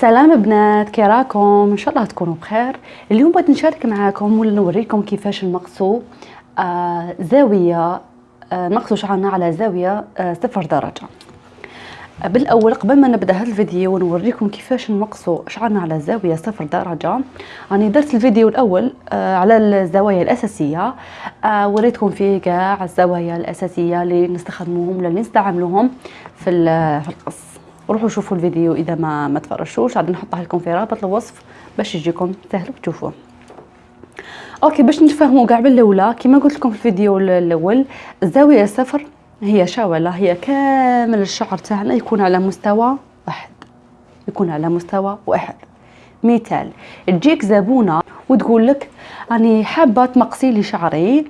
سلام بنات كي راكم إن شاء الله تكونوا بخير. اليوم بغيت نشارك معاكم ولا نوريكم كيفاش نقصوا آه زاوية آه نقصوا شعرنا على زاوية آه صفر درجة. بالأول قبل ما نبدأ هذا الفيديو ونوريكم كيفاش نقصوا شعرنا على زاوية صفر درجة. راني درت الفيديو الأول آه على الزوايا الأساسية. آه وريتكم فيه كاع الزوايا الأساسية اللي نستخدموهم ولا اللي نستعملوهم في القص. روحوا شوفوا الفيديو إذا ما ما تفرجتوش. غادي نحطها لكم في رابط الوصف باش يجيكم سهل تشوفوه أوكي باش نتفاهموا كاع بالأولى كما قلت لكم في الفيديو الأول الزاويه صفر هي شاولة هي كامل الشعر تاعنا يكون على مستوى واحد. يكون على مستوى واحد. مثال تجيك زبونة وتقول لك راني حابة تمقسي لي شعري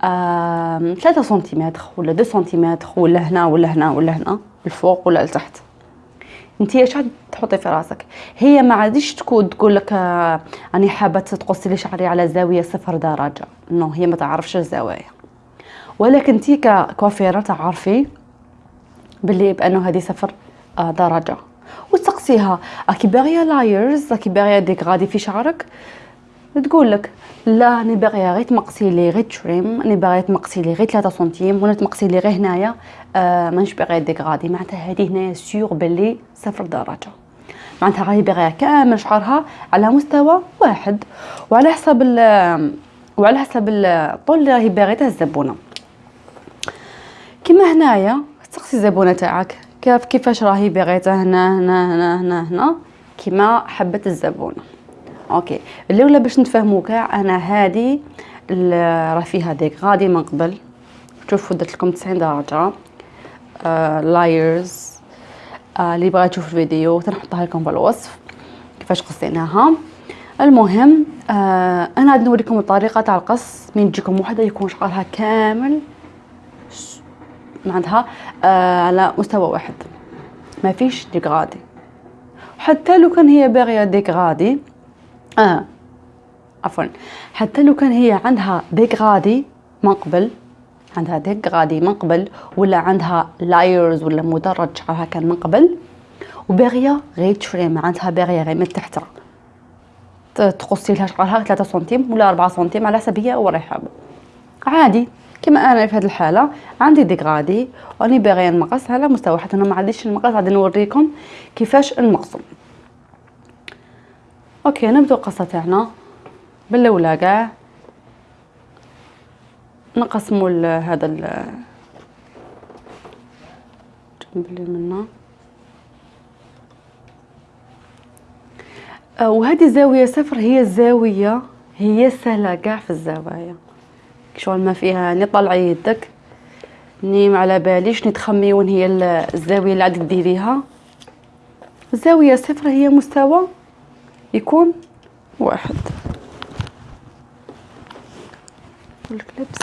3 سنتيمتر ولا 2 سنتيمتر ولا هنا ولا هنا ولا هنا الفوق ولا لتحت. انت إيش تحطي في راسك؟ هي ما عادش تكون تقول لك آه راني حابة تقصي لي شعري على زاوية صفر درجة. non هي ما تعرفش الزوايا. ولكن انت ككوافيره تعرفي باللي بأنه هذه صفر آه درجة. وتسقسيها. راكي باغيه layers راكي باغيه dégradé في شعرك؟ تقول لك لا أنا باغيه غير تمقسي لي غير تريم أنا باغيه تمقسي لي غير 3 سنتيم ولا تمقسي لي غير هنايا. آه مانيش باغيه ديكغادي معناتها هذه هنايا سيغ باللي صفر درجة. معناتها راهي باغيه كامل شعرها على مستوى واحد. وعلى حسب وعلى حسب الطول اللي راهي باغيته الزبونة. كيما هنايا تسقسي الزبونة تاعك. كيف كيفاش راهي باغيته هنا هنا هنا هنا هنا؟ كيما حبت الزبونة. okay. الاولى باش نتفاهموا كاع أنا هذه راه فيها dégradé من قبل. شوفوا درت لكم 90 درجة. آه layers آه اللي بغى يشوف الفيديو تنحطها لكم بالوصف كيفاش قصيناها. المهم آه أنا غادي نوريكم الطريقة تاع القص. من تجيكم وحدة يكون شعرها كامل. معناتها آه على مستوى واحد. ما فيش ديكغادي حتى لو كان هي باغية ديكغادي آه. عفوا. حتى لو كان هي عندها ديكغادي من قبل عندها ديكغادي من قبل ولا عندها لايرز ولا مدرج شعرها كان من قبل وباغيه غير تشريم عندها باغيه غير من تحت تقصي لها شعرها 3 سنتيم ولا 4 سنتيم على حسب هي وراهي حابه عادي. كما أنا في هذه الحالة عندي ديكغادي وأني باغيه نمقص على مستوى حتى أنا ما عنديش المقص غادي نوريكم كيفاش نمقصو أوكي نبدو القصة تاعنا بالاولى كاع نقسموا هذا الجنب اللي منا وهذه زاويه صفر هي الزاوية هي سهلة كاع في الزوايا. شغل ما فيها ني طلعي يدك ني ما على باليش ني تخمي وين هي الزاوية اللي عاد ديريها الزاوية صفر هي مستوى يكون واحد. والكليبس.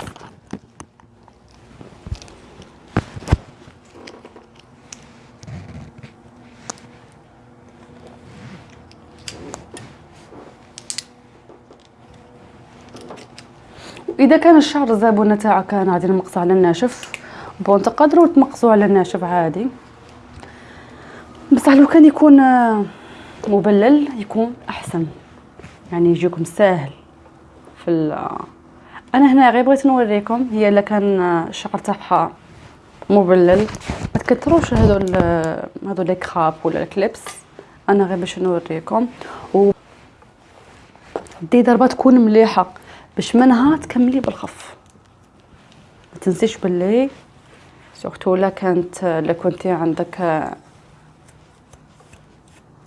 إذا كان الشعر الزابونه تاعك كان غادي نمقصو على الناشف بون تقدروا تمقصوا على الناشف عادي. بصح لو كان يكون مبلل يكون أحسن. يعني يجيكم ساهل في أنا هنا غير بغيت نوريكم هي إلا كان الشعر تاعها مبلل. ما تكثروش هذول هذول لي كراب ولا الكليبس أنا غير باش نوريكم. و دي ضربة تكون مليحة باش منها تكملي بالخف. ما تنسيش باللي سورتو لا كانت لا كنتي عندك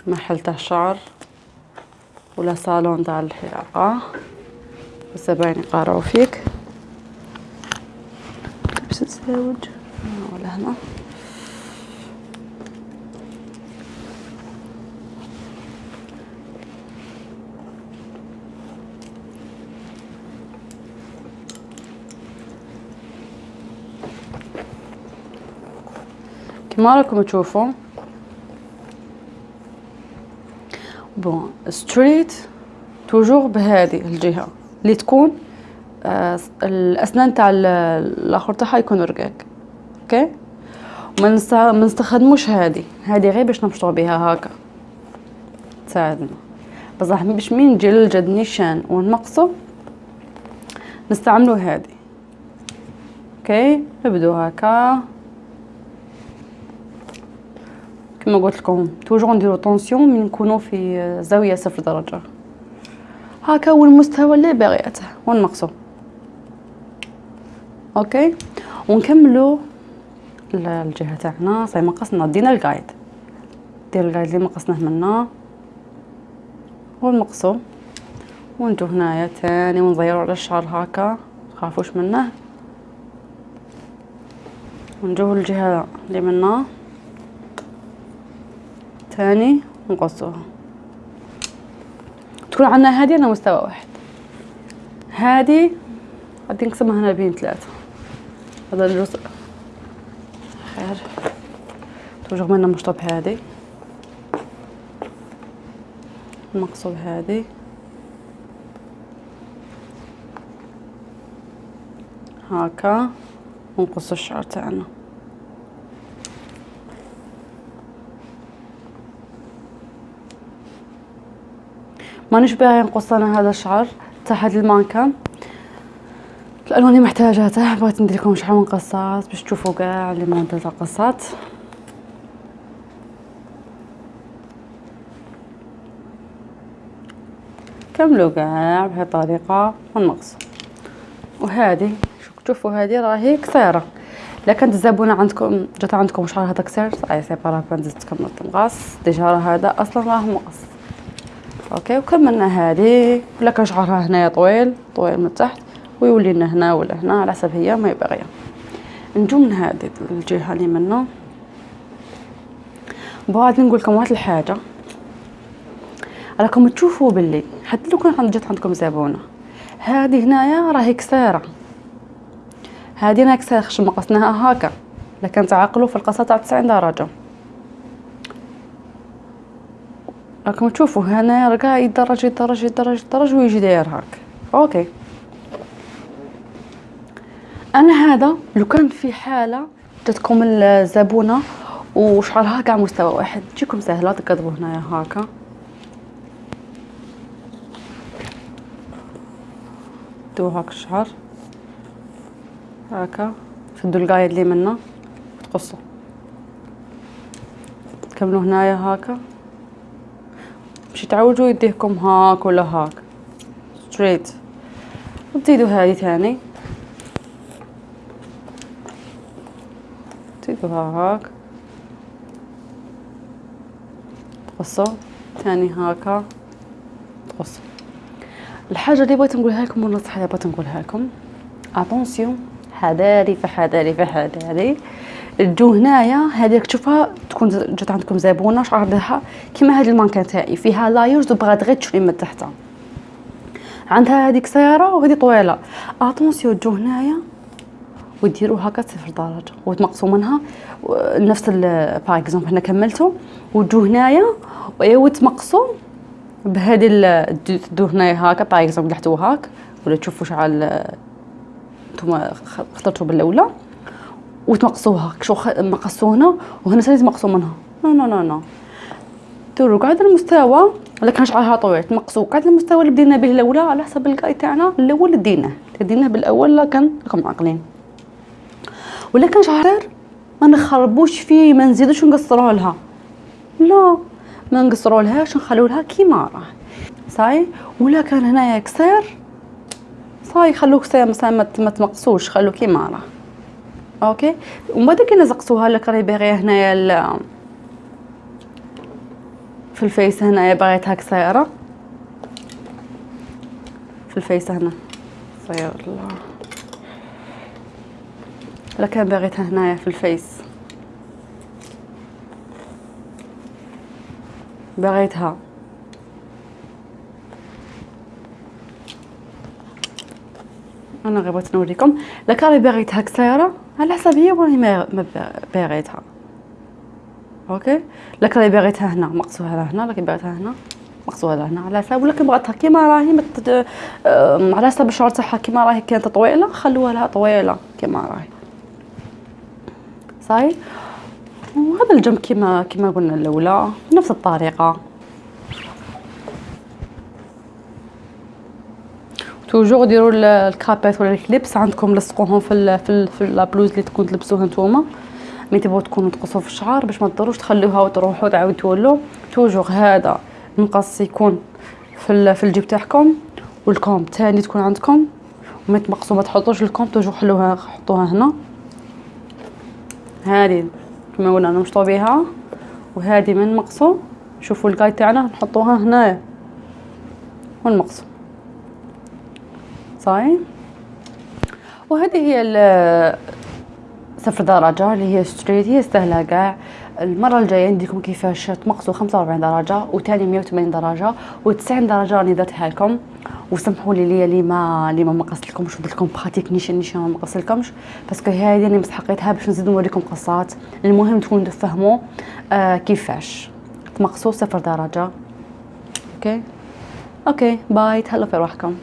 محل تاع شعر ولا صالون تاع الحلاقه والزباين يقارعوا فيك. باش تزاوج. ولا هنا. كما راكم تشوفوا bon straight toujours بهذه الجهة اللي تكون آه الأسنان تاع الآخر تاعها يكون رقاق okay ما نستخدموش هذه هذه غير باش نمشطوا بها هكا. تساعدنا. بصح باش مين نجي للجد نيشان ونمقصو نستعملو هادي okay نبدو هكا. كما قلت لكم toujours نديرو attention من نكونو في زاوية صفر درجة. هكا هو المستوى اللي باغيته ونقصو okay؟ ونكملو الجهة تاعنا. صاي مقصنا دينا ال guide دير ال guide اللي مقصناه منا. ونمقصو ونجو هنايا تاني ونزيرو على الشعر هكا. متخافوش منه. ونجو الجهة اللي منا. تاني ونقصوها تكون عندنا هذه على مستوى واحد. هذه غادي نقسمها هنا بين ثلاثة. هذا الجزء. خير. توجه منا مشطب هذه. نقصو بهذه هكا. ونقص الشعر تاعنا. مانيش باغي نقص أنا هذا الشعر تحت المانكا الالوان اللي محتاجاتها بغيت ندير لكم شحال من قصات باش تشوفوا كاع لي موديل تاع القصات كملوا كاع بهذه الطريقة ونقص. وهذه شوفوا هذه راهي قصيرة. إلا كانت الزبونة عندكم جات عندكم شعر هذا قصير صاي c'est pas نزيد تكمل تنقص déjà راه هذا أصلا راه مقص. okay وكملنا هذه. ولا كان شعرها هنايا طويل طويل من تحت ويولي لنا هنا ولا هنا على حسب هي ما باغيه نجو من هذه الجهة اللي منا بعد نقول لكم واحد الحاجة. راكم تشوفوا باللي حتى لو كان جات عندكم زبونه هذه هنايا راهي كسارة. هذه أنا كسارة خش مقصناها هكا. لكن تعقلوا في القصة تاع 90 درجة. راكم تشوفوا هنا رقا يدرج يدرج يدرج يدرج ويجي داير هاك. أوكي. أنا هذا لو كان في حالة جاتكم الزبونة وشعرها كاع مستوى واحد تجيكم سهلة تقضبوا هنايا هاكا. دو هاك الشعر. هاكا. شدوا ال guide اللي منا. وتقصوا تكملوا هنايا هاكا. باش تعوجوا يديكم هاك ولا هاك؟ straight وتزيدوا هذه ثاني. تزيدوها هاك. تقصوا ثاني هاكا. تقصوا الحاجة اللي بغيت نقولها لكم والنصيحة اللي بغيت نقولها لكم. attention حذاري فحذاري فحذاري تجو هنايا هذيك تشوفها تكون جات عندكم زبونة شعر عندها كيما هذه المانكا تاعي فيها layers وبغات غير تشوفي من تحت عندها هذيك قصيره وهذه طويلة. attention تجو هنايا. وديروا هكا صفر درجة. وتنقصوا منها. نفس par exemple هنا كملتوا. وتجو هنايا. وتمقصوا بهذه تدو هنايا هكا par exemple تحتو هاك ولا تشوفوا شعل نتوما اخترتوا بالأولى. وتنقصوها شو مقصوا هنا وهنا ثاني تنقصوا منها. non non non non ديروا قاعد المستوى ولا كان شعرها طويل. تنقصوا قاعد المستوى اللي بدينا به الأولى على حسب القاي تاعنا الأول ديناه ديناه بالأول كان راكم عاقلين ولا كان شعر ما نخربوش فيه ما نزيدوش نقصروا لها. لا ما نقصروا لهاش نخلو لها؟ كيما راه. صاي؟ ولا كان هنايا قصير صاي خلوه قصير مثلا ما تمقصوش خلوه كيما راه. أوكي. ومن بعد كي نزقتوها لك راهي باغية هنايا في ال face هنايا باغيتها قصيره في ال face هنا. صير الله لا كان باغيتها هنايا في ال face. باغيتها. أنا غير بغيت نوريكم. لا راني باغيتها قصيره على حسب هي وراني ما باغيتها أوكي؟ لا راني باغيتها هنا مقصوها هنا لكن باغيتها هنا مقصوها هنا على حسب ولكن بغيتها كيما راهي. على حسب الشعر تاعها كيما راهي كانت طويلة خلوها لها طويلة كيما راهي. صاي وهذا الجنب كيما كيما قلنا الأولى نفس الطريقة. toujours ديروا الكابات ولا ال clips عندكم لصقوهم في ال في, ال في la blouse اللي تكون تلبسوها نتوما. مي تبغوا تكونوا تقصوا في الشعر باش ما تضروش تخلوها وتروحوا تعاودوا تولوا toujours هذا المقص يكون في في الجيب تاعكم وال comb تاني تكون عندكم. وما تمقصوا ما تحطوش ال comb toujours حلوها حطوها هنا. هذه كما قلنا نمشطوا بها وهذه من مقصو شوفوا الكاي تاعنا نحطوها هنايا. ونمقصو صاي وهذه هي صفر درجة اللي هي straight هي سهلة كاع المرة الجاية نديكم كيفاش تمقصوا خمسة وربعين درجة وتاني مية وثمانين درجة وتسعين درجة راني درتها لكم. وسمحوا لي ليا اللي ما اللي ما مقصت لكمش ودرت لكم pratique نيشان نيشان ما مقصت لكمش parce que هذه اللي مسحقيتها باش نزيد نوريكم قصات. المهم تكونوا تفهموا آه كيفاش. تمقصوا صفر درجة أوكي؟ أوكي باي تهلاو في روحكم.